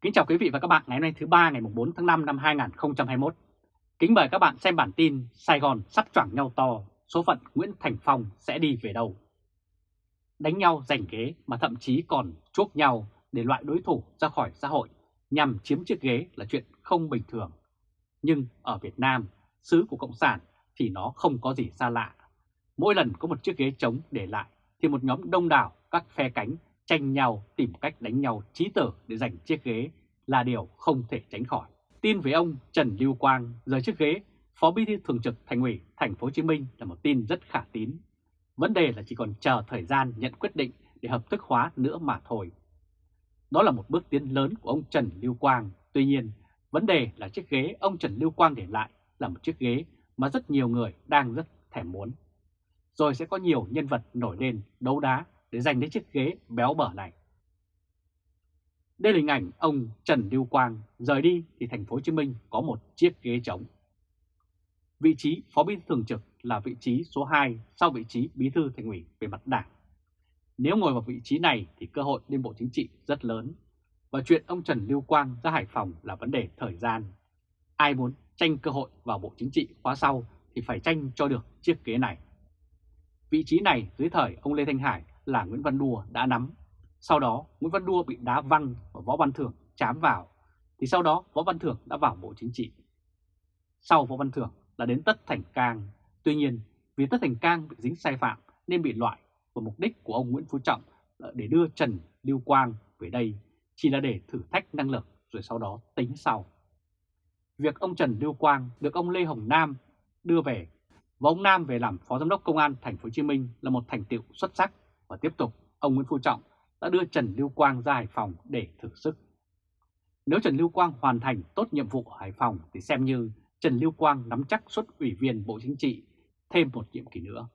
Kính chào quý vị và các bạn ngày hôm nay thứ ba ngày 4 tháng 5 năm 2021. Kính mời các bạn xem bản tin Sài Gòn sắp choảng nhau to, số phận Nguyễn Thành Phong sẽ đi về đâu. Đánh nhau giành ghế mà thậm chí còn chuốc nhau để loại đối thủ ra khỏi xã hội nhằm chiếm chiếc ghế là chuyện không bình thường. Nhưng ở Việt Nam, xứ của Cộng sản thì nó không có gì xa lạ. Mỗi lần có một chiếc ghế trống để lại thì một nhóm đông đảo các phe cánh tranh nhau tìm cách đánh nhau trí tử để giành chiếc ghế là điều không thể tránh khỏi. Tin về ông Trần Lưu Quang rời chiếc ghế Phó Bí thư Thường trực Thành ủy Thành phố Hồ Chí Minh là một tin rất khả tín. Vấn đề là chỉ còn chờ thời gian nhận quyết định để hợp thức hóa nữa mà thôi. Đó là một bước tiến lớn của ông Trần Lưu Quang. Tuy nhiên, vấn đề là chiếc ghế ông Trần Lưu Quang để lại là một chiếc ghế mà rất nhiều người đang rất thèm muốn. Rồi sẽ có nhiều nhân vật nổi lên đấu đá để giành lấy chiếc ghế béo bở này. Đây là hình ảnh ông Trần Lưu Quang rời đi thì thành phố Hồ Chí Minh có một chiếc ghế trống. Vị trí Phó Bí thư Thường trực là vị trí số 2 sau vị trí Bí thư Thành ủy về mặt đảng. Nếu ngồi vào vị trí này thì cơ hội lên Bộ Chính trị rất lớn. Và chuyện ông Trần Lưu Quang ra Hải Phòng là vấn đề thời gian. Ai muốn tranh cơ hội vào Bộ Chính trị khóa sau thì phải tranh cho được chiếc ghế này. Vị trí này dưới thời ông Lê Thanh Hải là Nguyễn Văn Đùa đã nắm. Sau đó, Nguyễn Văn Đùa bị đá văng và Võ Văn Thưởng chám vào. Thì sau đó, Võ Văn Thưởng đã vào Bộ Chính trị. Sau Võ Văn Thưởng là đến Tất Thành Cang. Tuy nhiên, vì Tất Thành Cang bị dính sai phạm nên bị loại và mục đích của ông Nguyễn Phú Trọng là để đưa Trần Lưu Quang về đây, chỉ là để thử thách năng lực rồi sau đó tính sau. Việc ông Trần Lưu Quang được ông Lê Hồng Nam đưa về và ông Nam về làm Phó Giám đốc Công an Thành phố Hồ Chí Minh là một thành tựu xuất sắc và tiếp tục, ông Nguyễn Phú Trọng đã đưa Trần Lưu Quang ra Hải Phòng để thử sức. Nếu Trần Lưu Quang hoàn thành tốt nhiệm vụ ở Hải Phòng thì xem như Trần Lưu Quang nắm chắc xuất ủy viên Bộ Chính trị thêm một nhiệm kỳ nữa.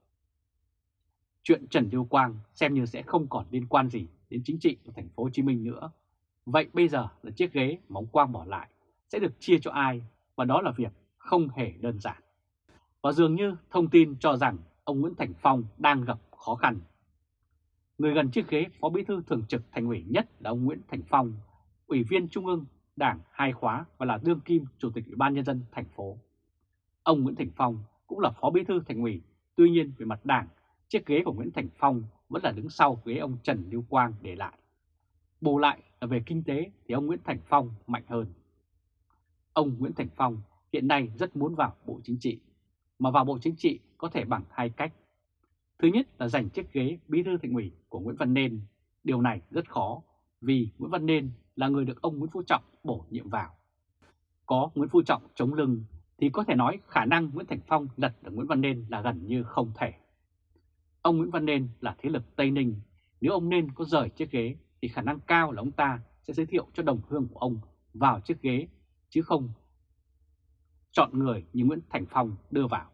Chuyện Trần Lưu Quang xem như sẽ không còn liên quan gì đến chính trị của thành phố Hồ Chí Minh nữa. Vậy bây giờ là chiếc ghế mà ông Quang bỏ lại sẽ được chia cho ai và đó là việc không hề đơn giản. Và dường như thông tin cho rằng ông Nguyễn Thành Phong đang gặp khó khăn. Người gần chiếc ghế Phó Bí thư Thường trực Thành ủy nhất là ông Nguyễn Thành Phong, Ủy viên Trung ương Đảng hai khóa và là đương kim Chủ tịch Ủy ban Nhân dân thành phố. Ông Nguyễn Thành Phong cũng là Phó Bí thư Thành ủy, tuy nhiên về mặt đảng, chiếc ghế của Nguyễn Thành Phong vẫn là đứng sau ghế ông Trần Lưu Quang để lại. Bù lại là về kinh tế thì ông Nguyễn Thành Phong mạnh hơn. Ông Nguyễn Thành Phong hiện nay rất muốn vào Bộ Chính trị, mà vào Bộ Chính trị có thể bằng hai cách. Thứ nhất là giành chiếc ghế bí thư thành ủy của Nguyễn Văn Nên. Điều này rất khó vì Nguyễn Văn Nên là người được ông Nguyễn Phú Trọng bổ nhiệm vào. Có Nguyễn Phú Trọng chống lưng thì có thể nói khả năng Nguyễn Thành Phong lật được Nguyễn Văn Nên là gần như không thể. Ông Nguyễn Văn Nên là thế lực Tây Ninh, nếu ông Nên có rời chiếc ghế thì khả năng cao là ông ta sẽ giới thiệu cho đồng hương của ông vào chiếc ghế chứ không chọn người như Nguyễn Thành Phong đưa vào.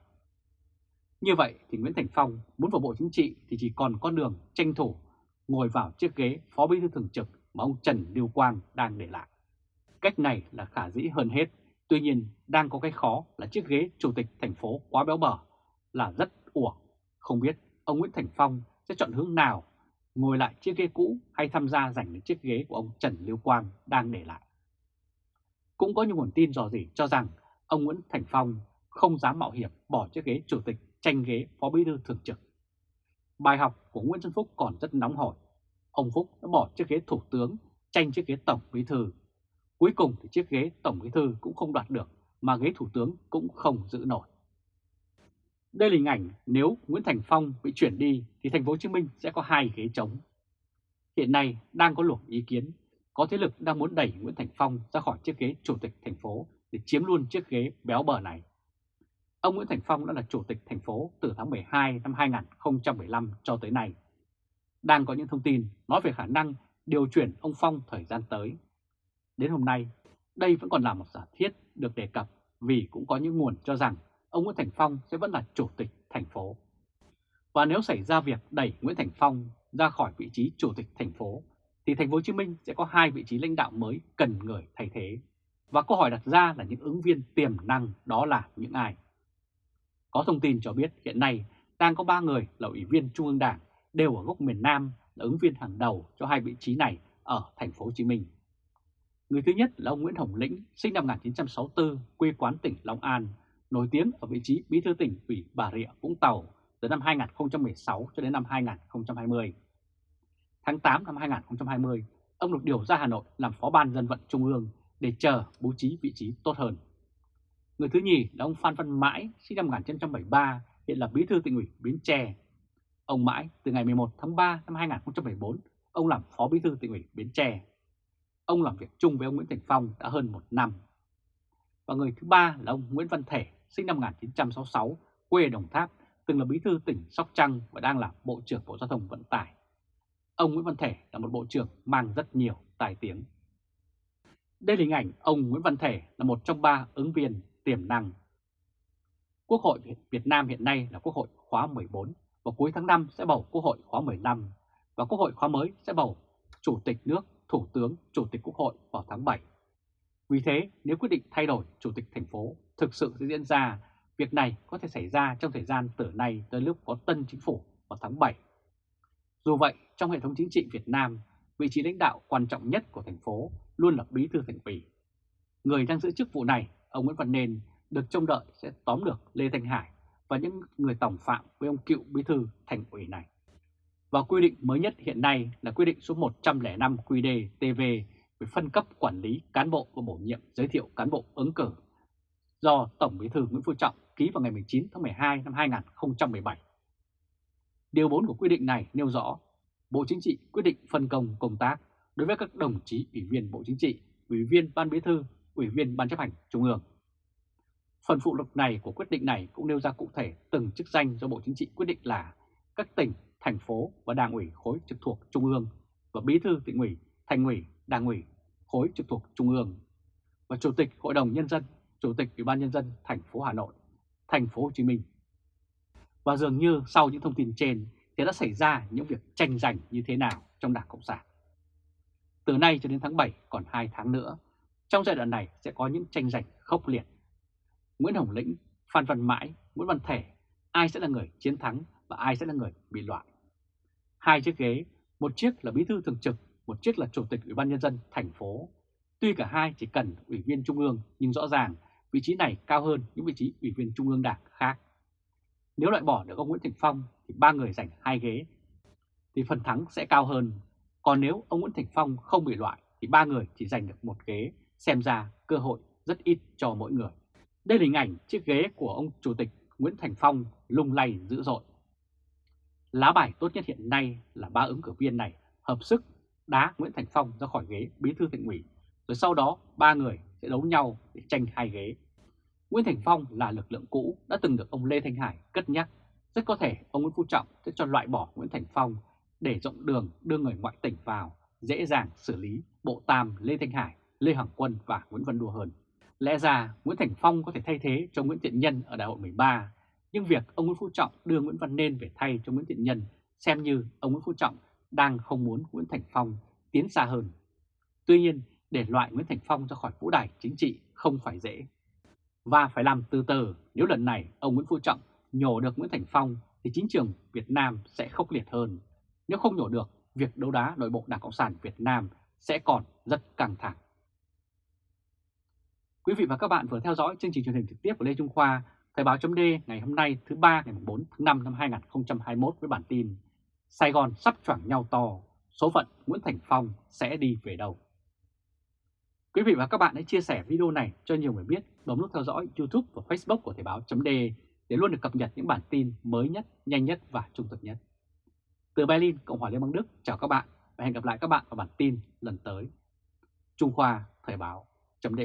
Như vậy thì Nguyễn Thành Phong muốn vào Bộ Chính trị thì chỉ còn con đường tranh thủ ngồi vào chiếc ghế Phó Bí thư Thường trực mà ông Trần Lưu Quang đang để lại. Cách này là khả dĩ hơn hết, tuy nhiên đang có cái khó là chiếc ghế Chủ tịch thành phố quá béo bở là rất uổng. Không biết ông Nguyễn Thành Phong sẽ chọn hướng nào, ngồi lại chiếc ghế cũ hay tham gia giành lấy chiếc ghế của ông Trần Lưu Quang đang để lại. Cũng có những nguồn tin dò dỉ cho rằng ông Nguyễn Thành Phong không dám mạo hiểm bỏ chiếc ghế Chủ tịch tranh ghế Phó Bí thư Thường trực. Bài học của Nguyễn Xuân Phúc còn rất nóng hổi. Ông Phúc đã bỏ chiếc ghế Thủ tướng tranh chiếc ghế Tổng Bí thư. Cuối cùng thì chiếc ghế Tổng Bí thư cũng không đoạt được mà ghế Thủ tướng cũng không giữ nổi. Đây là hình ảnh nếu Nguyễn Thành Phong bị chuyển đi thì thành phố Hồ Chí Minh sẽ có hai ghế trống. Hiện nay đang có luồng ý kiến, có thế lực đang muốn đẩy Nguyễn Thành Phong ra khỏi chiếc ghế chủ tịch thành phố để chiếm luôn chiếc ghế béo bở này. Ông Nguyễn Thành Phong đã là chủ tịch thành phố từ tháng 12 năm 2015 cho tới nay. Đang có những thông tin nói về khả năng điều chuyển ông Phong thời gian tới. Đến hôm nay, đây vẫn còn là một giả thiết được đề cập vì cũng có những nguồn cho rằng ông Nguyễn Thành Phong sẽ vẫn là chủ tịch thành phố. Và nếu xảy ra việc đẩy Nguyễn Thành Phong ra khỏi vị trí chủ tịch thành phố, thì thành phố Hồ Chí Minh sẽ có hai vị trí lãnh đạo mới cần người thay thế. Và câu hỏi đặt ra là những ứng viên tiềm năng đó là những ai? Có thông tin cho biết hiện nay đang có 3 người là ủy viên Trung ương Đảng đều ở gốc miền Nam là ứng viên hàng đầu cho hai vị trí này ở thành phố Hồ Chí Minh. Người thứ nhất là ông Nguyễn Hồng Lĩnh, sinh năm 1964, quê quán tỉnh Long An, nổi tiếng ở vị trí bí thư tỉnh ủy Bà Rịa, Vũng Tàu từ năm 2016 cho đến năm 2020. Tháng 8 năm 2020, ông được điều ra Hà Nội làm phó ban dân vận Trung ương để chờ bố trí vị trí tốt hơn. Người thứ nhì là ông Phan Văn Mãi, sinh năm 1973, hiện là bí thư tỉnh ủy Bến Tre. Ông Mãi từ ngày 11 tháng 3 năm 2014, ông làm phó bí thư tỉnh ủy Bến Tre. Ông làm việc chung với ông Nguyễn Thành Phong đã hơn một năm. Và người thứ ba là ông Nguyễn Văn Thể, sinh năm 1966, quê Đồng Tháp, từng là bí thư tỉnh Sóc Trăng và đang là Bộ trưởng Bộ Giao thông Vận tải. Ông Nguyễn Văn Thể là một bộ trưởng mang rất nhiều tài tiếng. Đây là hình ảnh ông Nguyễn Văn Thể là một trong ba ứng viên tiềm năng. Quốc hội Việt Nam hiện nay là Quốc hội khóa 14 và cuối tháng 5 sẽ bầu Quốc hội khóa 15 và Quốc hội khóa mới sẽ bầu Chủ tịch nước, Thủ tướng, Chủ tịch Quốc hội vào tháng 7. Vì thế, nếu quyết định thay đổi Chủ tịch thành phố thực sự sẽ diễn ra, việc này có thể xảy ra trong thời gian từ nay tới lúc có tân chính phủ vào tháng 7. Dù vậy, trong hệ thống chính trị Việt Nam, vị trí lãnh đạo quan trọng nhất của thành phố luôn là bí thư thành ủy. Người đang giữ chức vụ này, ông Nguyễn Văn Nên, được trông đợi sẽ tóm được Lê Thanh Hải và những người tổng phạm với ông cựu bí thư thành ủy này. Và quy định mới nhất hiện nay là quy định số 105 QĐ TV về phân cấp quản lý cán bộ và bổ nhiệm giới thiệu cán bộ ứng cử do Tổng bí thư Nguyễn Phú Trọng ký vào ngày 19 tháng 12 năm 2017. Điều 4 của quy định này nêu rõ Bộ Chính trị quyết định phân công công tác đối với các đồng chí ủy viên Bộ Chính trị, ủy viên Ban Bí thư, ủy viên Ban chấp hành Trung ương. Phần phụ lục này của quyết định này cũng nêu ra cụ thể từng chức danh do Bộ Chính trị quyết định là các tỉnh, thành phố và đảng ủy khối trực thuộc Trung ương và bí thư tỉnh ủy, thành ủy, đảng ủy khối trực thuộc Trung ương và Chủ tịch Hội đồng Nhân dân, Chủ tịch Ủy ban Nhân dân thành phố Hà Nội, thành phố Hồ Chí Minh. Và dường như sau những thông tin trên thì đã xảy ra những việc tranh giành như thế nào trong Đảng Cộng sản. Từ nay cho đến tháng 7 còn 2 tháng nữa, trong giai đoạn này sẽ có những tranh giành khốc liệt. Nguyễn Hồng Lĩnh, Phan Văn Mãi, Nguyễn Văn Thể, ai sẽ là người chiến thắng và ai sẽ là người bị loại. Hai chiếc ghế, một chiếc là bí thư thường trực, một chiếc là chủ tịch Ủy ban nhân dân thành phố. Tuy cả hai chỉ cần ủy viên trung ương nhưng rõ ràng vị trí này cao hơn những vị trí ủy viên trung ương đảng khác. Nếu loại bỏ được ông Nguyễn Thành Phong thì ba người giành hai ghế thì phần thắng sẽ cao hơn. Còn nếu ông Nguyễn Thành Phong không bị loại thì ba người chỉ giành được một ghế, xem ra cơ hội rất ít cho mỗi người. Đây là hình ảnh chiếc ghế của ông Chủ tịch Nguyễn Thành Phong lung lay dữ dội. Lá bài tốt nhất hiện nay là ba ứng cử viên này hợp sức đá Nguyễn Thành Phong ra khỏi ghế bí thư tỉnh ủy, rồi sau đó ba người sẽ đấu nhau để tranh hai ghế. Nguyễn Thành Phong là lực lượng cũ đã từng được ông Lê Thanh Hải cất nhắc. Rất có thể ông Nguyễn Phú Trọng sẽ cho loại bỏ Nguyễn Thành Phong để rộng đường đưa người ngoại tỉnh vào, dễ dàng xử lý Bộ Tam, Lê Thanh Hải, Lê hoàng Quân và Nguyễn Văn Đùa hơn. Lẽ ra Nguyễn Thành Phong có thể thay thế cho Nguyễn Thiện Nhân ở đại hội 13, nhưng việc ông Nguyễn Phú Trọng đưa Nguyễn Văn Nên về thay cho Nguyễn Thiện Nhân xem như ông Nguyễn Phú Trọng đang không muốn Nguyễn Thành Phong tiến xa hơn. Tuy nhiên, để loại Nguyễn Thành Phong ra khỏi vũ đài chính trị không phải dễ. Và phải làm từ từ nếu lần này ông Nguyễn Phú Trọng nhổ được Nguyễn Thành Phong thì chính trường Việt Nam sẽ khốc liệt hơn. Nếu không nhổ được, việc đấu đá nội bộ Đảng Cộng sản Việt Nam sẽ còn rất căng thẳng. Quý vị và các bạn vừa theo dõi chương trình truyền hình trực tiếp của Lê Trung Khoa, Thời báo chấm ngày hôm nay thứ ba ngày 4 tháng 5 năm 2021 với bản tin Sài Gòn sắp choảng nhau to, số phận Nguyễn Thành Phong sẽ đi về đâu? Quý vị và các bạn hãy chia sẻ video này cho nhiều người biết, bấm nút theo dõi YouTube và Facebook của Thời báo chấm để luôn được cập nhật những bản tin mới nhất, nhanh nhất và trung thực nhất. Từ Berlin, Cộng hòa Liên bang Đức, chào các bạn và hẹn gặp lại các bạn vào bản tin lần tới. Trung Khoa Thời báo chấm